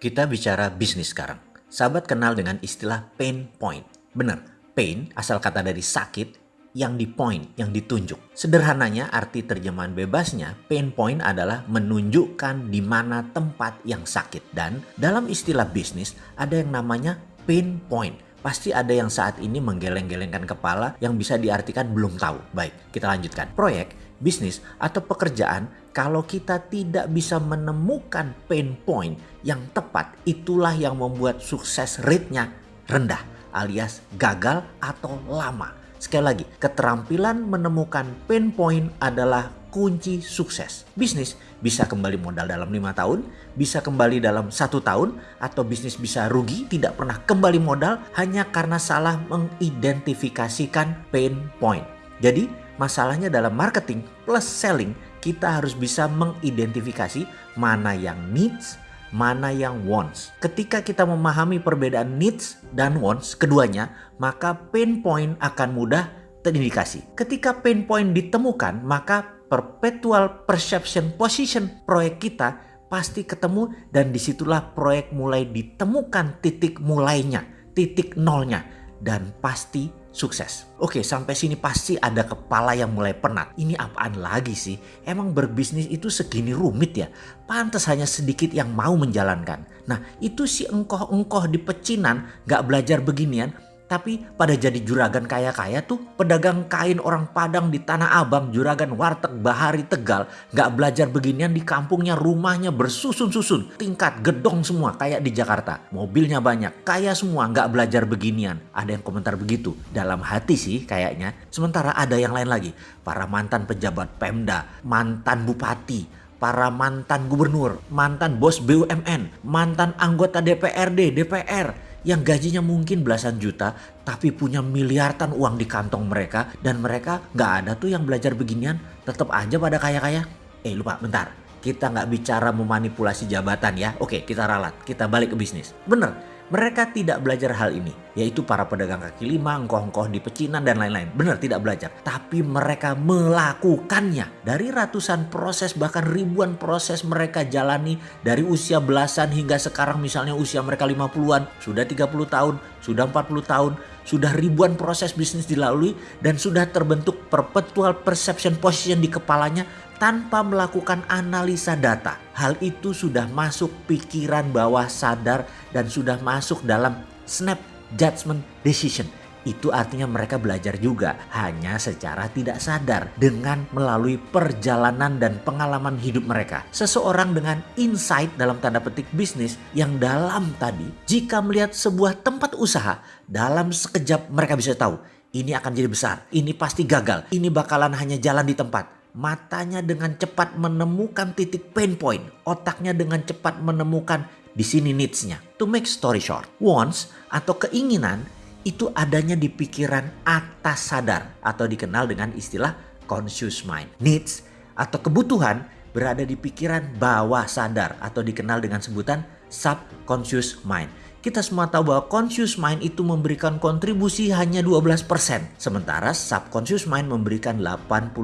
Kita bicara bisnis sekarang. Sahabat kenal dengan istilah pain point. Benar, pain asal kata dari sakit yang di point, yang ditunjuk. Sederhananya arti terjemahan bebasnya, pain point adalah menunjukkan di mana tempat yang sakit. Dan dalam istilah bisnis ada yang namanya pain point. Pasti ada yang saat ini menggeleng-gelengkan kepala yang bisa diartikan belum tahu. Baik, kita lanjutkan. Proyek, bisnis, atau pekerjaan kalau kita tidak bisa menemukan pain point yang tepat, itulah yang membuat sukses rate-nya rendah alias gagal atau lama. Sekali lagi, keterampilan menemukan pain point adalah kunci sukses. Bisnis bisa kembali modal dalam lima tahun, bisa kembali dalam satu tahun, atau bisnis bisa rugi, tidak pernah kembali modal hanya karena salah mengidentifikasikan pain point. Jadi, masalahnya dalam marketing plus selling kita harus bisa mengidentifikasi mana yang needs, mana yang wants. Ketika kita memahami perbedaan needs dan wants keduanya, maka pain point akan mudah terindikasi. Ketika pain point ditemukan, maka perpetual perception position proyek kita pasti ketemu dan di situlah proyek mulai ditemukan titik mulainya, titik nolnya dan pasti sukses. Oke, sampai sini pasti ada kepala yang mulai penat. Ini apaan lagi sih? Emang berbisnis itu segini rumit ya? Pantas hanya sedikit yang mau menjalankan. Nah, itu si engkoh-engkoh di pecinan gak belajar beginian tapi pada jadi juragan kaya-kaya tuh pedagang kain orang Padang di Tanah Abang, juragan warteg Bahari Tegal. Gak belajar beginian di kampungnya rumahnya bersusun-susun. Tingkat gedong semua kayak di Jakarta. Mobilnya banyak, kaya semua gak belajar beginian. Ada yang komentar begitu. Dalam hati sih kayaknya. Sementara ada yang lain lagi. Para mantan pejabat Pemda, mantan bupati, para mantan gubernur, mantan bos BUMN, mantan anggota DPRD, DPR, yang gajinya mungkin belasan juta tapi punya miliaran uang di kantong mereka dan mereka nggak ada tuh yang belajar beginian tetap aja pada kaya-kaya. Eh lupa bentar kita nggak bicara memanipulasi jabatan ya. Oke kita ralat kita balik ke bisnis. Bener mereka tidak belajar hal ini, yaitu para pedagang kaki lima, engkoh-engkoh di pecinan dan lain-lain. Benar tidak belajar, tapi mereka melakukannya. Dari ratusan proses bahkan ribuan proses mereka jalani dari usia belasan hingga sekarang misalnya usia mereka 50-an, sudah 30 tahun, sudah 40 tahun, sudah ribuan proses bisnis dilalui dan sudah terbentuk perpetual perception position di kepalanya tanpa melakukan analisa data. Hal itu sudah masuk pikiran bawah sadar dan sudah masuk dalam snap judgment decision. Itu artinya mereka belajar juga hanya secara tidak sadar dengan melalui perjalanan dan pengalaman hidup mereka. Seseorang dengan insight dalam tanda petik bisnis yang dalam tadi jika melihat sebuah tempat usaha dalam sekejap mereka bisa tahu ini akan jadi besar, ini pasti gagal, ini bakalan hanya jalan di tempat matanya dengan cepat menemukan titik pain point, otaknya dengan cepat menemukan di sini needs-nya. To make story short, wants atau keinginan itu adanya di pikiran atas sadar atau dikenal dengan istilah conscious mind. Needs atau kebutuhan berada di pikiran bawah sadar atau dikenal dengan sebutan subconscious mind. Kita semua tahu bahwa conscious mind itu memberikan kontribusi hanya 12%. Sementara subconscious mind memberikan 88%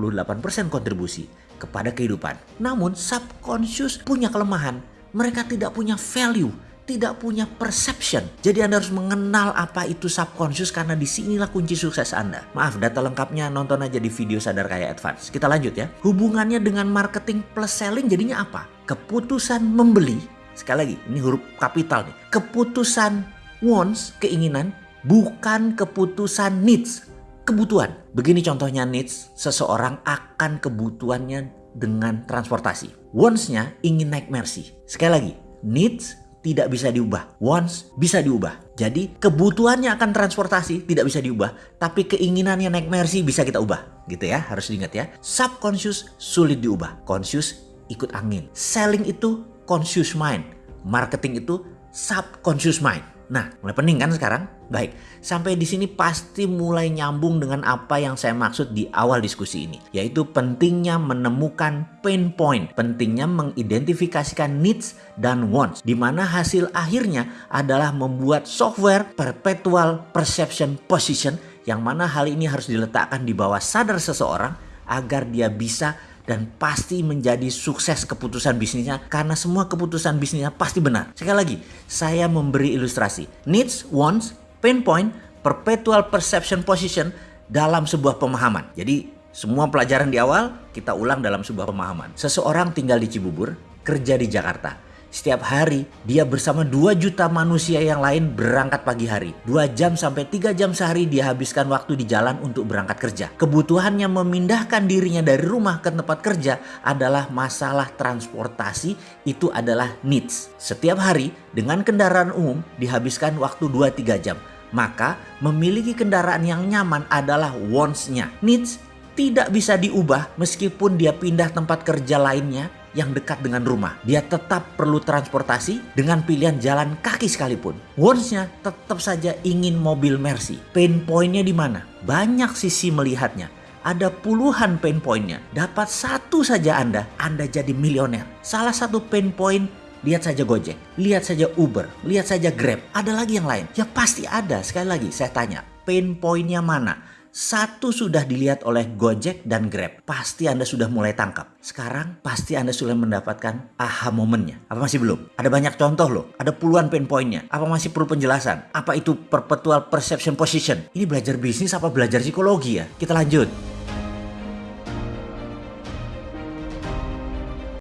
kontribusi kepada kehidupan. Namun subconscious punya kelemahan. Mereka tidak punya value tidak punya perception. Jadi Anda harus mengenal apa itu subconscious karena di sinilah kunci sukses Anda. Maaf, data lengkapnya nonton aja di video Sadar Kaya Advance. Kita lanjut ya. Hubungannya dengan marketing plus selling jadinya apa? Keputusan membeli Sekali lagi, ini huruf kapital nih. Keputusan wants, keinginan, bukan keputusan needs, kebutuhan. Begini contohnya needs, seseorang akan kebutuhannya dengan transportasi. Wants-nya ingin naik Mercy. Sekali lagi, needs tidak bisa diubah. Wants bisa diubah. Jadi kebutuhannya akan transportasi tidak bisa diubah. Tapi keinginannya naik Mercy bisa kita ubah. Gitu ya, harus diingat ya. Subconscious sulit diubah. Conscious ikut angin. Selling itu conscious mind. Marketing itu subconscious mind. Nah, mulai pening kan sekarang? Baik, sampai di sini pasti mulai nyambung dengan apa yang saya maksud di awal diskusi ini, yaitu pentingnya menemukan pain point, pentingnya mengidentifikasikan needs dan wants, di mana hasil akhirnya adalah membuat software perpetual perception position, yang mana hal ini harus diletakkan di bawah sadar seseorang agar dia bisa dan pasti menjadi sukses keputusan bisnisnya karena semua keputusan bisnisnya pasti benar. Sekali lagi, saya memberi ilustrasi. Needs, wants, pain point, perpetual perception position dalam sebuah pemahaman. Jadi semua pelajaran di awal kita ulang dalam sebuah pemahaman. Seseorang tinggal di Cibubur, kerja di Jakarta. Setiap hari dia bersama 2 juta manusia yang lain berangkat pagi hari. 2 jam sampai 3 jam sehari dia habiskan waktu di jalan untuk berangkat kerja. Kebutuhannya memindahkan dirinya dari rumah ke tempat kerja adalah masalah transportasi, itu adalah needs. Setiap hari dengan kendaraan umum dihabiskan waktu 2-3 jam. Maka memiliki kendaraan yang nyaman adalah wants-nya. Needs tidak bisa diubah meskipun dia pindah tempat kerja lainnya yang dekat dengan rumah. Dia tetap perlu transportasi dengan pilihan jalan kaki sekalipun. Wants-nya tetap saja ingin mobil Mercy. Pain point-nya di mana? Banyak sisi melihatnya. Ada puluhan pain point-nya. Dapat satu saja Anda, Anda jadi milioner. Salah satu pain point Lihat saja Gojek, lihat saja Uber, lihat saja Grab. Ada lagi yang lain? Ya pasti ada. Sekali lagi saya tanya, pain point-nya mana? Satu sudah dilihat oleh Gojek dan Grab. Pasti Anda sudah mulai tangkap. Sekarang pasti Anda sudah mendapatkan aha momennya. Apa masih belum? Ada banyak contoh loh. Ada puluhan pain pointnya. Apa masih perlu penjelasan? Apa itu perpetual perception position? Ini belajar bisnis apa belajar psikologi ya? Kita lanjut.